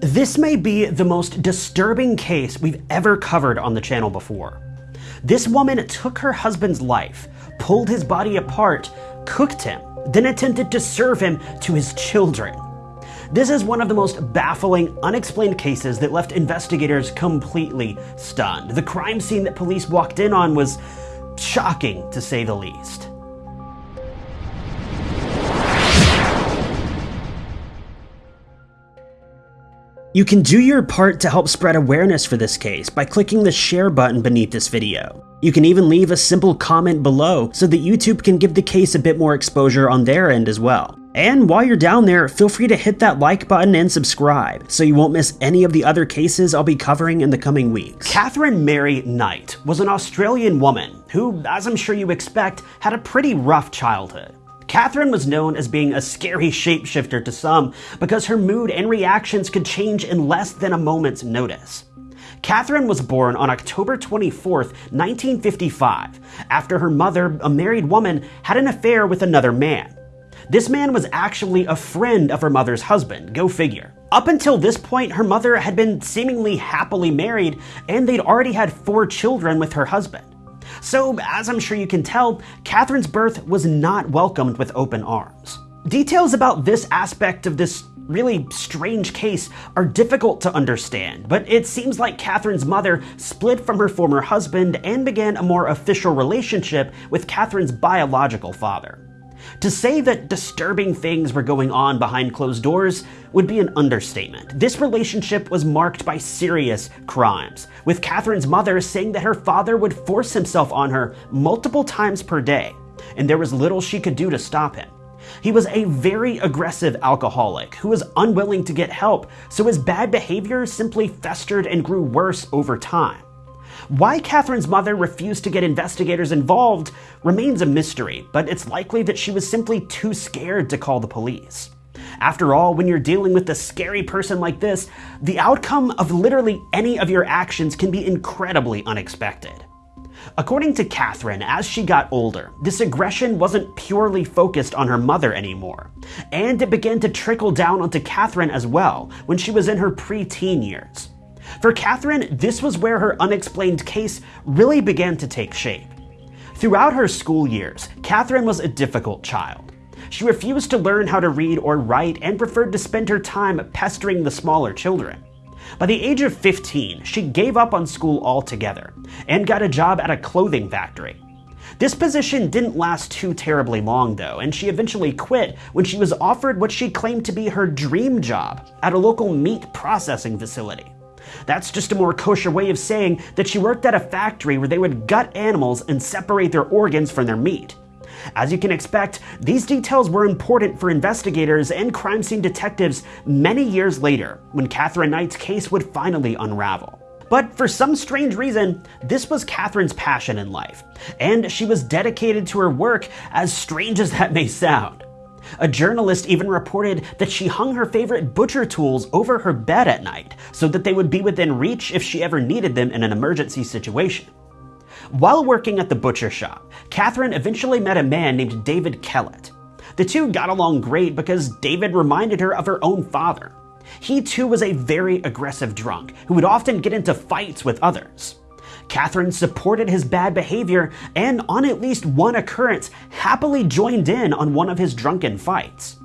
This may be the most disturbing case we've ever covered on the channel before. This woman took her husband's life, pulled his body apart, cooked him, then attempted to serve him to his children. This is one of the most baffling, unexplained cases that left investigators completely stunned. The crime scene that police walked in on was shocking, to say the least. You can do your part to help spread awareness for this case by clicking the share button beneath this video. You can even leave a simple comment below so that YouTube can give the case a bit more exposure on their end as well. And while you're down there, feel free to hit that like button and subscribe so you won't miss any of the other cases I'll be covering in the coming weeks. Katherine Mary Knight was an Australian woman who, as I'm sure you expect, had a pretty rough childhood. Katherine was known as being a scary shapeshifter to some because her mood and reactions could change in less than a moment's notice. Katherine was born on October 24, 1955, after her mother, a married woman, had an affair with another man. This man was actually a friend of her mother's husband, go figure. Up until this point, her mother had been seemingly happily married, and they'd already had four children with her husband. So, as I'm sure you can tell, Katherine's birth was not welcomed with open arms. Details about this aspect of this really strange case are difficult to understand, but it seems like Katherine's mother split from her former husband and began a more official relationship with Katherine's biological father. To say that disturbing things were going on behind closed doors would be an understatement. This relationship was marked by serious crimes, with Katherine's mother saying that her father would force himself on her multiple times per day, and there was little she could do to stop him. He was a very aggressive alcoholic who was unwilling to get help, so his bad behavior simply festered and grew worse over time. Why Katherine's mother refused to get investigators involved remains a mystery, but it's likely that she was simply too scared to call the police. After all, when you're dealing with a scary person like this, the outcome of literally any of your actions can be incredibly unexpected. According to Katherine, as she got older, this aggression wasn't purely focused on her mother anymore, and it began to trickle down onto Katherine as well when she was in her preteen years. For Katherine, this was where her unexplained case really began to take shape. Throughout her school years, Katherine was a difficult child. She refused to learn how to read or write and preferred to spend her time pestering the smaller children. By the age of 15, she gave up on school altogether and got a job at a clothing factory. This position didn't last too terribly long though, and she eventually quit when she was offered what she claimed to be her dream job at a local meat processing facility. That's just a more kosher way of saying that she worked at a factory where they would gut animals and separate their organs from their meat. As you can expect, these details were important for investigators and crime scene detectives many years later when Katherine Knight's case would finally unravel. But for some strange reason, this was Katherine's passion in life, and she was dedicated to her work, as strange as that may sound. A journalist even reported that she hung her favorite butcher tools over her bed at night so that they would be within reach if she ever needed them in an emergency situation. While working at the butcher shop, Katherine eventually met a man named David Kellett. The two got along great because David reminded her of her own father. He too was a very aggressive drunk who would often get into fights with others. Katherine supported his bad behavior and, on at least one occurrence, happily joined in on one of his drunken fights.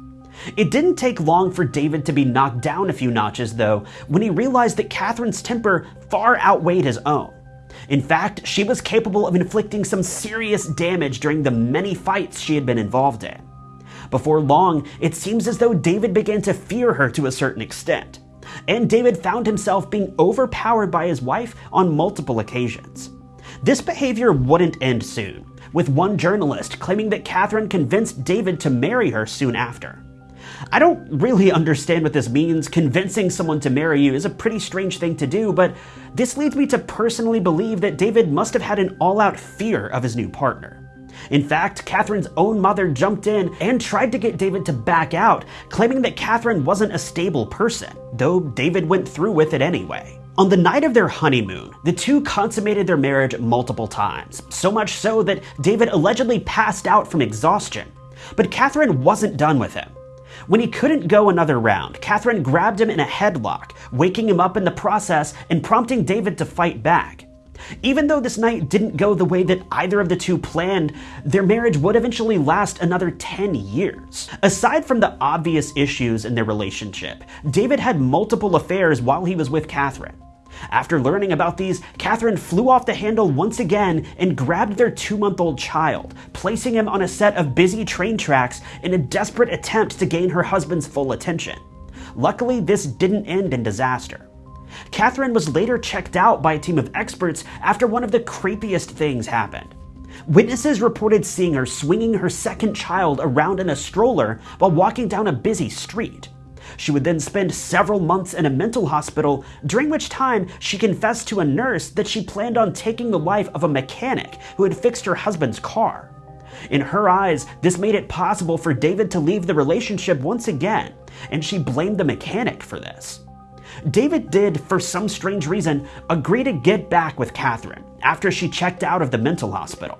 It didn't take long for David to be knocked down a few notches, though, when he realized that Katherine's temper far outweighed his own. In fact, she was capable of inflicting some serious damage during the many fights she had been involved in. Before long, it seems as though David began to fear her to a certain extent and David found himself being overpowered by his wife on multiple occasions. This behavior wouldn't end soon, with one journalist claiming that Katherine convinced David to marry her soon after. I don't really understand what this means. Convincing someone to marry you is a pretty strange thing to do, but this leads me to personally believe that David must have had an all out fear of his new partner. In fact, Katherine's own mother jumped in and tried to get David to back out, claiming that Katherine wasn't a stable person, though David went through with it anyway. On the night of their honeymoon, the two consummated their marriage multiple times, so much so that David allegedly passed out from exhaustion. But Katherine wasn't done with him. When he couldn't go another round, Katherine grabbed him in a headlock, waking him up in the process and prompting David to fight back. Even though this night didn't go the way that either of the two planned, their marriage would eventually last another 10 years. Aside from the obvious issues in their relationship, David had multiple affairs while he was with Katherine. After learning about these, Katherine flew off the handle once again and grabbed their two month old child, placing him on a set of busy train tracks in a desperate attempt to gain her husband's full attention. Luckily, this didn't end in disaster. Katherine was later checked out by a team of experts after one of the creepiest things happened. Witnesses reported seeing her swinging her second child around in a stroller while walking down a busy street. She would then spend several months in a mental hospital, during which time she confessed to a nurse that she planned on taking the life of a mechanic who had fixed her husband's car. In her eyes, this made it possible for David to leave the relationship once again, and she blamed the mechanic for this. David did, for some strange reason, agree to get back with Katherine after she checked out of the mental hospital.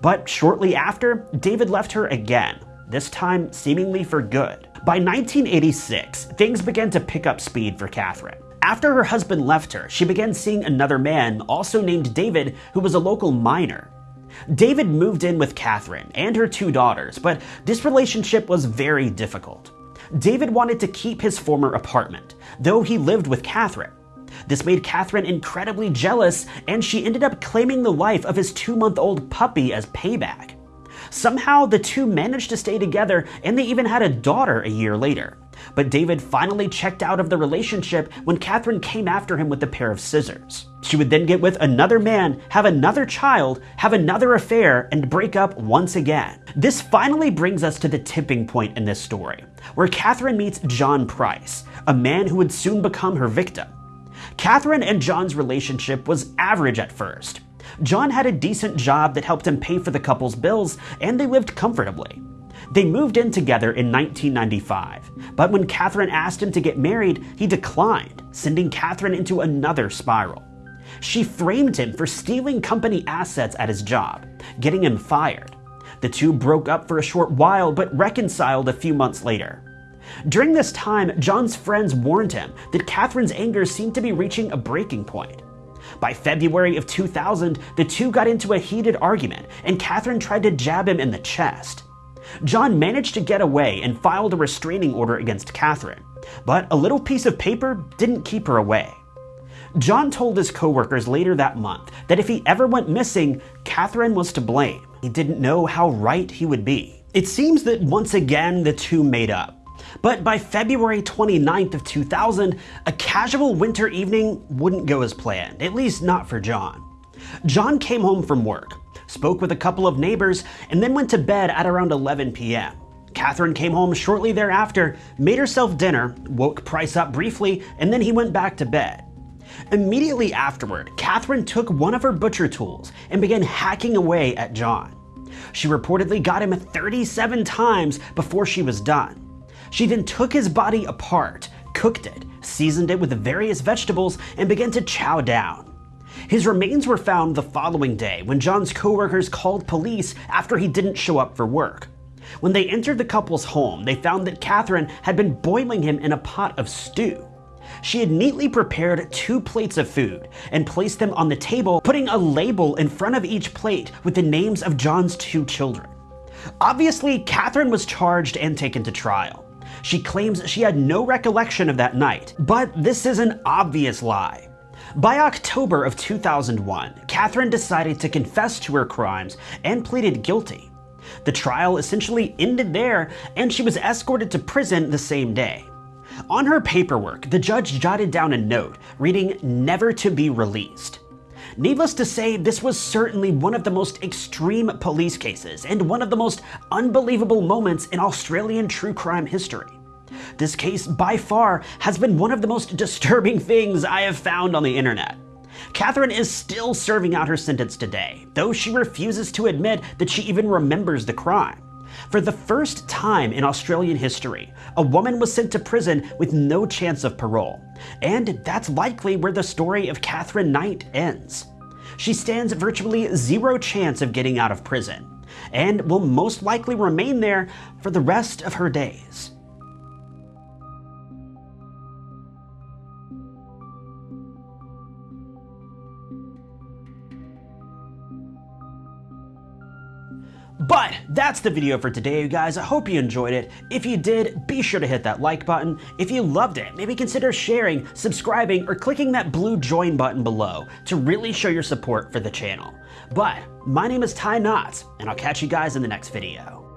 But shortly after, David left her again, this time seemingly for good. By 1986, things began to pick up speed for Katherine. After her husband left her, she began seeing another man, also named David, who was a local miner. David moved in with Katherine and her two daughters, but this relationship was very difficult. David wanted to keep his former apartment, though he lived with Katherine. This made Katherine incredibly jealous, and she ended up claiming the life of his two month old puppy as payback. Somehow, the two managed to stay together, and they even had a daughter a year later. But David finally checked out of the relationship when Katherine came after him with a pair of scissors. She would then get with another man, have another child, have another affair, and break up once again. This finally brings us to the tipping point in this story, where Katherine meets John Price, a man who would soon become her victim. Katherine and John's relationship was average at first. John had a decent job that helped him pay for the couple's bills, and they lived comfortably. They moved in together in 1995, but when Katherine asked him to get married, he declined, sending Katherine into another spiral. She framed him for stealing company assets at his job, getting him fired. The two broke up for a short while but reconciled a few months later. During this time, John's friends warned him that Katherine's anger seemed to be reaching a breaking point. By February of 2000, the two got into a heated argument, and Katherine tried to jab him in the chest. John managed to get away and filed a restraining order against Katherine, but a little piece of paper didn't keep her away. John told his coworkers later that month that if he ever went missing, Katherine was to blame. He didn't know how right he would be. It seems that once again the two made up. But by February 29th of 2000, a casual winter evening wouldn't go as planned, at least not for John. John came home from work, spoke with a couple of neighbors, and then went to bed at around 11 p.m. Katherine came home shortly thereafter, made herself dinner, woke Price up briefly, and then he went back to bed. Immediately afterward, Katherine took one of her butcher tools and began hacking away at John. She reportedly got him 37 times before she was done. She then took his body apart, cooked it, seasoned it with various vegetables, and began to chow down. His remains were found the following day when John's coworkers called police after he didn't show up for work. When they entered the couple's home, they found that Katherine had been boiling him in a pot of stew. She had neatly prepared two plates of food and placed them on the table, putting a label in front of each plate with the names of John's two children. Obviously, Katherine was charged and taken to trial. She claims she had no recollection of that night, but this is an obvious lie. By October of 2001, Katherine decided to confess to her crimes and pleaded guilty. The trial essentially ended there, and she was escorted to prison the same day. On her paperwork, the judge jotted down a note reading, Never to be released. Needless to say, this was certainly one of the most extreme police cases and one of the most unbelievable moments in Australian true crime history. This case, by far, has been one of the most disturbing things I have found on the internet. Katherine is still serving out her sentence today, though she refuses to admit that she even remembers the crime. For the first time in Australian history, a woman was sent to prison with no chance of parole. And that's likely where the story of Katherine Knight ends. She stands virtually zero chance of getting out of prison, and will most likely remain there for the rest of her days. That's the video for today, you guys. I hope you enjoyed it. If you did, be sure to hit that like button. If you loved it, maybe consider sharing, subscribing, or clicking that blue join button below to really show your support for the channel. But my name is Ty Knotts, and I'll catch you guys in the next video.